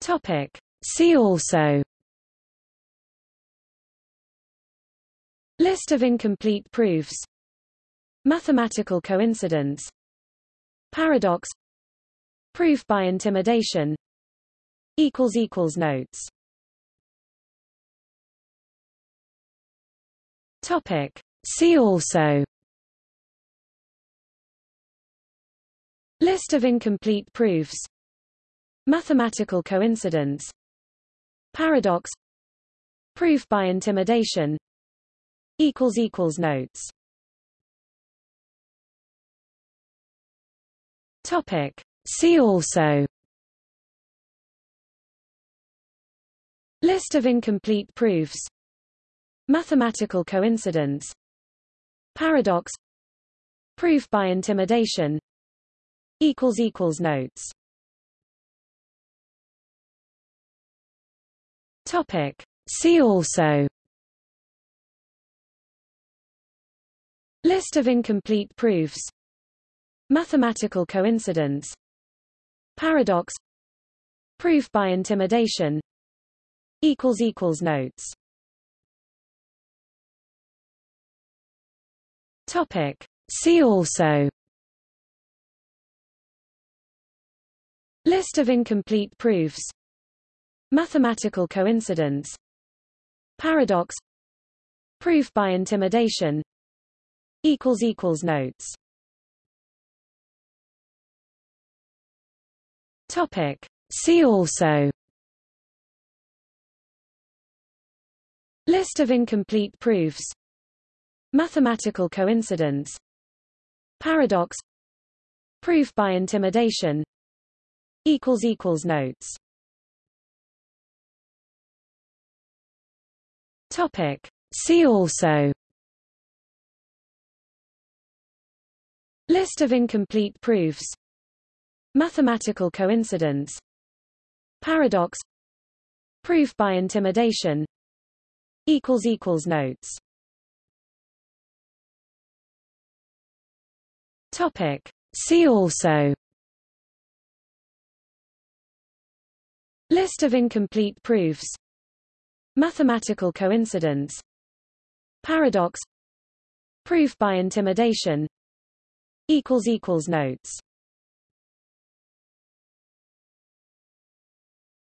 Topic. See also. List of incomplete proofs. Mathematical coincidence. Paradox. Proof by intimidation. Notes. Topic. See also. List of incomplete proofs Mathematical coincidence Paradox Proof by intimidation Notes. Topic. See also. List of incomplete proofs. Mathematical coincidence. Paradox. Proof by intimidation. Notes Topic. See also. List of incomplete proofs. Mathematical coincidence. Paradox. Proof by intimidation. Notes. Topic. See also. List of incomplete proofs Mathematical coincidence. Paradox. Proof by intimidation. Equals equals Notes. Topic. See also. List of incomplete proofs. Mathematical coincidence. Paradox. Proof by intimidation. Equals equals Notes Topic. See also. List of incomplete proofs. Mathematical coincidence. Paradox. Proof by intimidation. Notes. Topic. See also. List of incomplete proofs Mathematical coincidence Paradox Proof by intimidation Notes.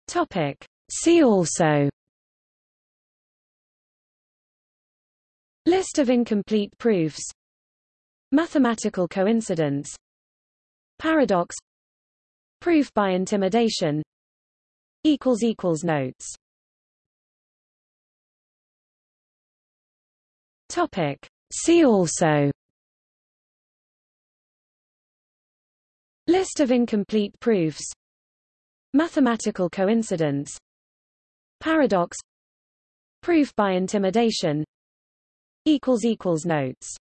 Topic. See also. List of incomplete proofs. Mathematical coincidence. Paradox. Proof by intimidation. Notes Topic. See also. List of incomplete proofs. Mathematical coincidence. Paradox. Proof by intimidation. Notes.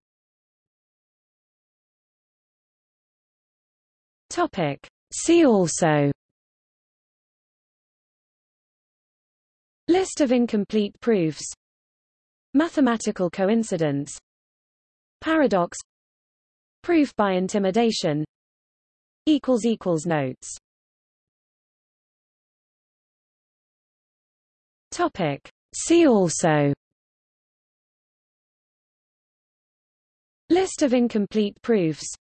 Topic. See also. List of incomplete proofs Mathematical coincidence. Paradox. Proof by intimidation. Equals equals Notes. Topic. See also. List of incomplete proofs.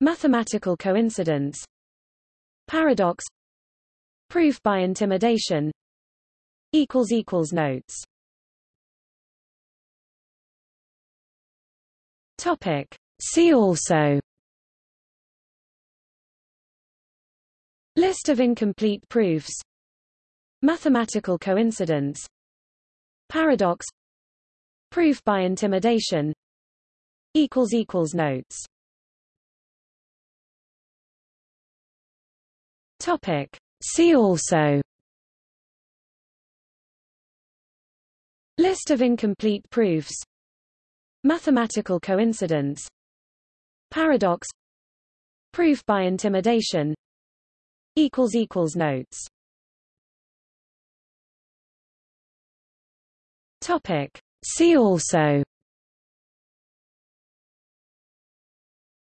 Mathematical coincidence. Paradox. Proof by intimidation. Equals equals Notes Topic. See also. List of incomplete proofs. Mathematical coincidence. Paradox. Proof by intimidation. Notes. Topic. See also. List of incomplete proofs Mathematical coincidence. Paradox. Proof by intimidation. Notes. Topic. See also.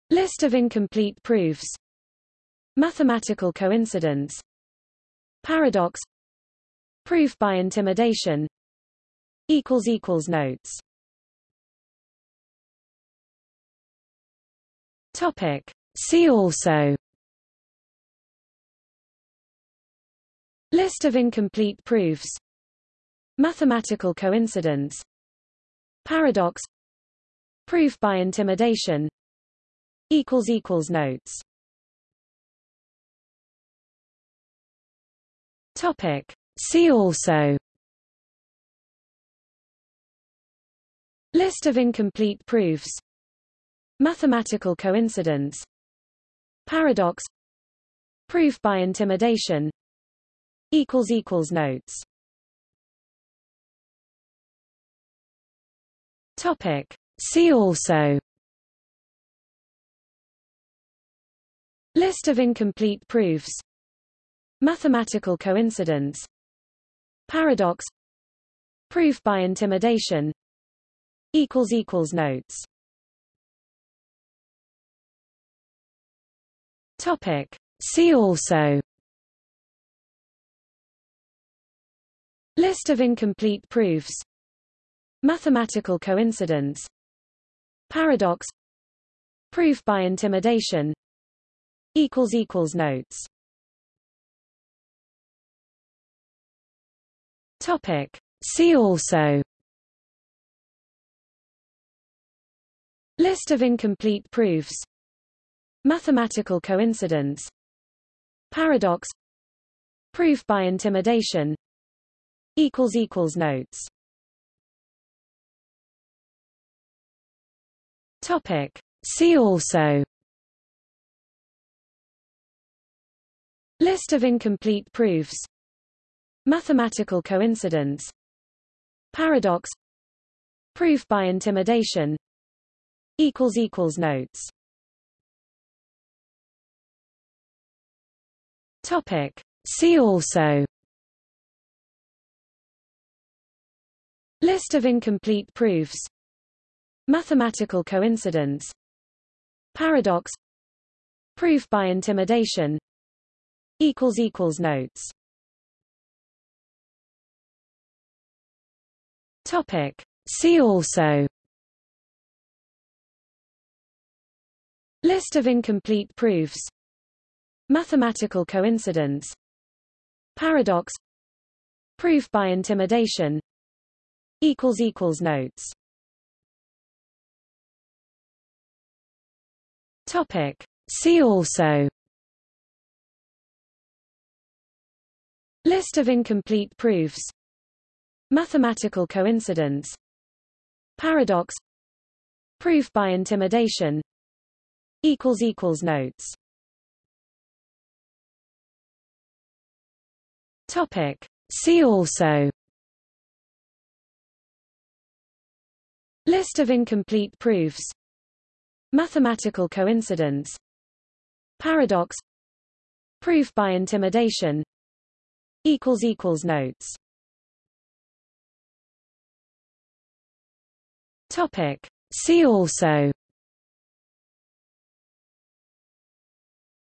List of incomplete proofs. Mathematical coincidence. Paradox. Proof by intimidation. Equals equals notes Topic. See also. List of incomplete proofs. Mathematical coincidence. Paradox. Proof by intimidation. Notes. Topic. See also. List of incomplete proofs Mathematical coincidence. Paradox. Proof by intimidation. Equals equals notes. Topic. See also. List of incomplete proofs. Mathematical coincidence. Paradox. Proof by intimidation. Equals equals notes Topic. See also. List of incomplete proofs. Mathematical coincidence. Paradox. Proof by intimidation. Equals equals notes. Topic. See also. List of incomplete proofs Mathematical coincidence Paradox Proof by intimidation equals equals notes. Topic. See also. List of incomplete proofs. Mathematical coincidence. Paradox. Proof by intimidation. Equals equals notes Topic. See also. List of incomplete proofs. Mathematical coincidence. Paradox. Proof by intimidation. Notes. Topic. See also. List of incomplete proofs Mathematical coincidence. Paradox. Proof by intimidation. Equals equals notes. Topic. See also. List of incomplete proofs. Mathematical coincidence. Paradox. Proof by intimidation. Equals equals notes Topic. See also. List of incomplete proofs. Mathematical coincidence. Paradox. Proof by intimidation. Equals equals notes. Topic. See also.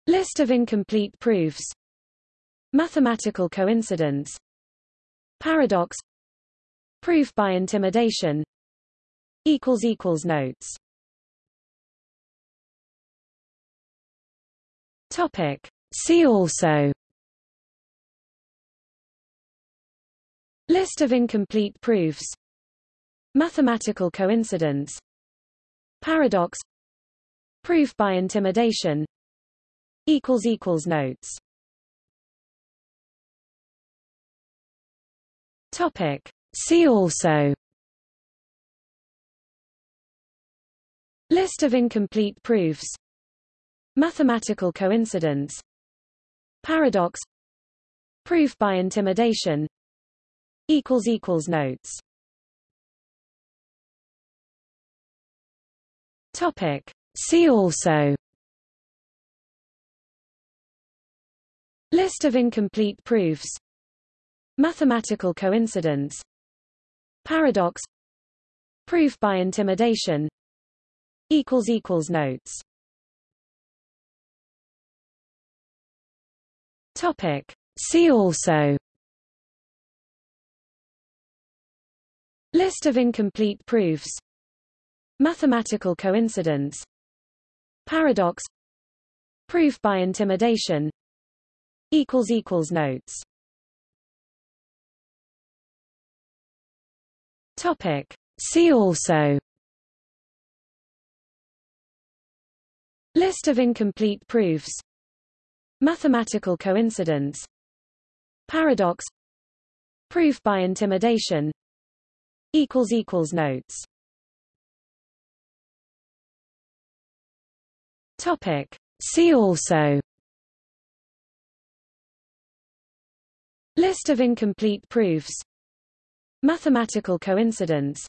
List of incomplete proofs Mathematical coincidence. Paradox. Proof by intimidation. Equals equals notes. Topic. See also. List of incomplete proofs. Mathematical coincidence. Paradox. Proof by intimidation. Equals equals notes Topic. See also. List of incomplete proofs. Mathematical coincidence. Paradox. Proof by intimidation. Notes. Topic. See also. List of incomplete proofs Mathematical coincidence. Paradox. Proof by intimidation. Equals equals notes. Topic. See also. List of incomplete proofs. Mathematical coincidence. Paradox. Proof by intimidation. Equals equals Notes Topic. See also. List of incomplete proofs. Mathematical coincidence. Paradox. Proof by intimidation. Notes. Topic. See also. List of incomplete proofs Mathematical coincidence.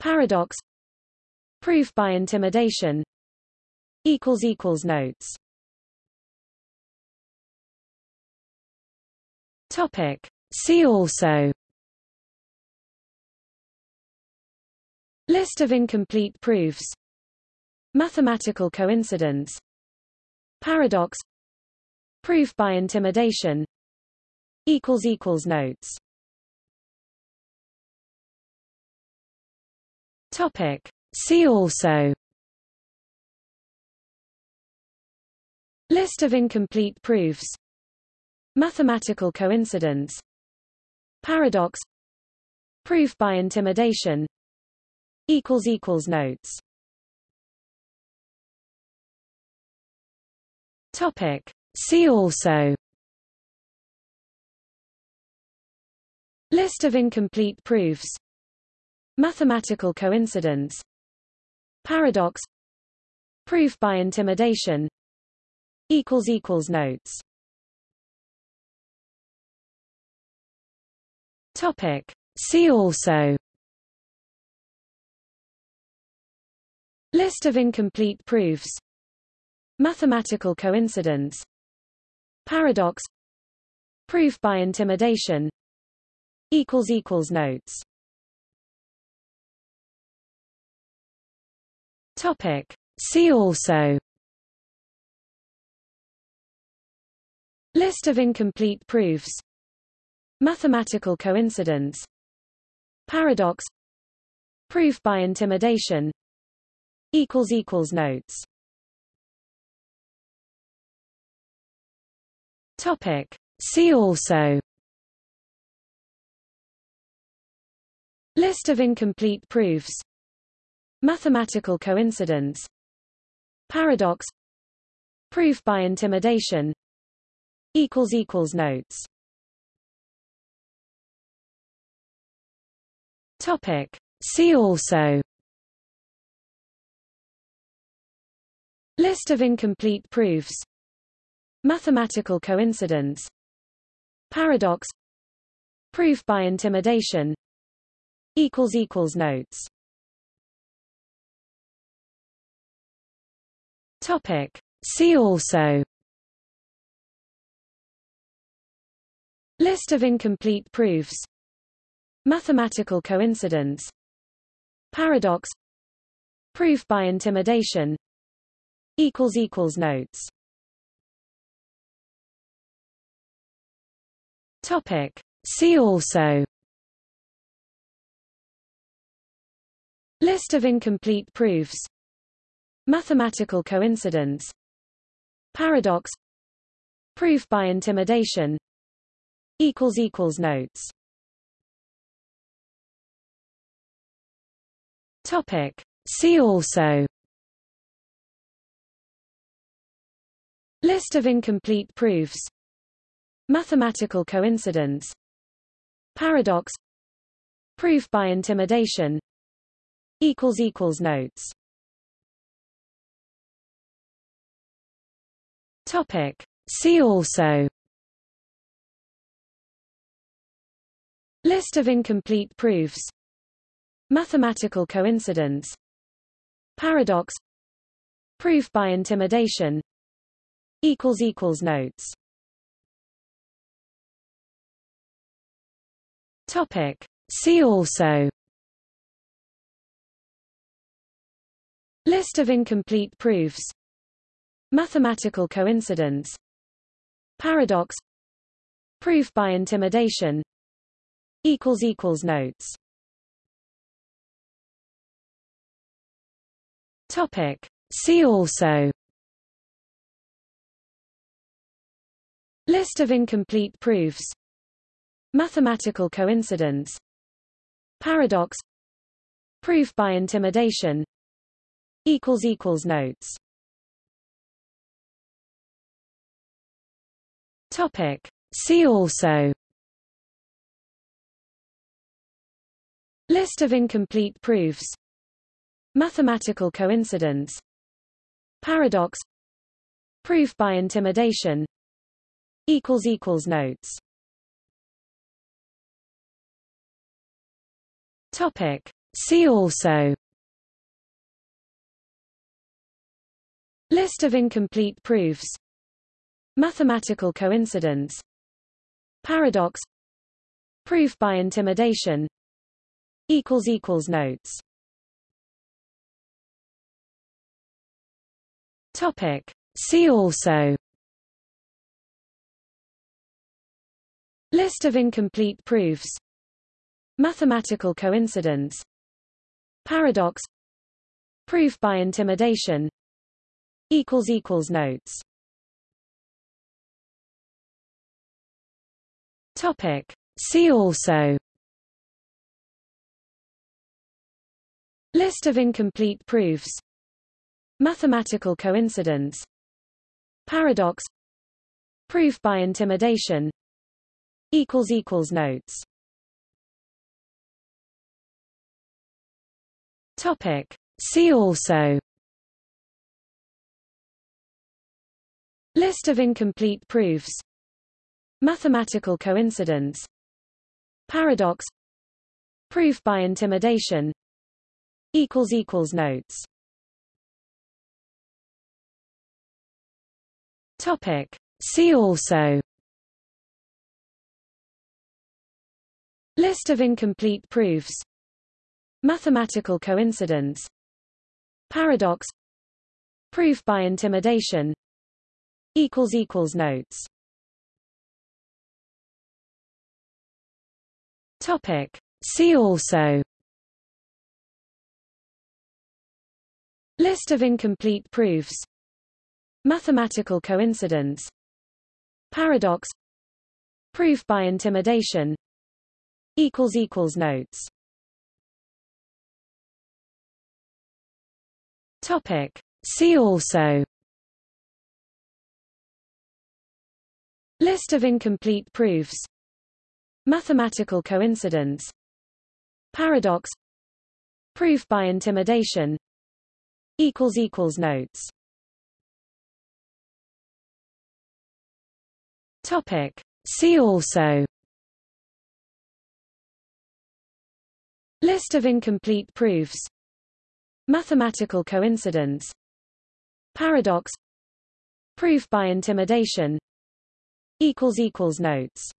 Paradox. Proof by intimidation. Equals equals Notes. Topic. See also. List of incomplete proofs. Mathematical coincidence. Paradox. Proof by intimidation. Equals Equals Notes Topic. See also. List of incomplete proofs. Mathematical coincidence. Paradox. Proof by intimidation. Notes. Topic. See also. List of incomplete proofs Mathematical coincidence. Paradox. Proof by intimidation. Notes. Topic. See also. List of incomplete proofs. Mathematical coincidence. Paradox. Proof by intimidation. Equals equals Notes Topic. See also. List of incomplete proofs. Mathematical coincidence. Paradox. Proof by intimidation. Notes. Topic. See also. List of incomplete proofs Mathematical coincidence. Paradox. Proof by intimidation. Equals equals Notes. Topic. See also. List of incomplete proofs. Mathematical coincidence. Paradox. Proof by intimidation. Equals Equals Notes Topic. See also. List of incomplete proofs. Mathematical coincidence. Paradox. Proof by intimidation. Notes. Topic. See also. List of incomplete proofs Mathematical coincidence Paradox Proof by intimidation Notes. Topic. See also. List of incomplete proofs. Mathematical coincidence. Paradox. Proof by intimidation. Equals equals Notes Topic. See also. List of incomplete proofs. Mathematical coincidence. Paradox. Proof by intimidation. Notes. Topic. See also. List of incomplete proofs Mathematical coincidence. Paradox. Proof by intimidation. Equals equals notes. Topic. See also. List of incomplete proofs. Mathematical coincidence. Paradox. Proof by intimidation. Equals equals notes Topic. See also. List of incomplete proofs. Mathematical coincidence. Paradox. Proof by intimidation. Notes. Topic. See also. List of incomplete proofs Mathematical coincidence Paradox Proof by intimidation equals equals notes. Topic. See also. List of incomplete proofs. Mathematical coincidence. Paradox. Proof by intimidation. Equals equals notes Topic. See also. List of incomplete proofs. Mathematical coincidence. Paradox. Proof by intimidation. Equals equals notes. Topic. See also. List of incomplete proofs Mathematical coincidence. Paradox. Proof by intimidation. Equals equals notes. Topic. See also. List of incomplete proofs. Mathematical coincidence. Paradox. Proof by intimidation. Equals equals notes Topic. See also. List of incomplete proofs. Mathematical coincidence. Paradox. Proof by intimidation. Equals equals notes. Topic. See also. List of incomplete proofs Mathematical coincidence Paradox Proof by intimidation equals equals notes. Topic. See also. List of incomplete proofs. Mathematical coincidence. Paradox. Proof by intimidation. Equals equals notes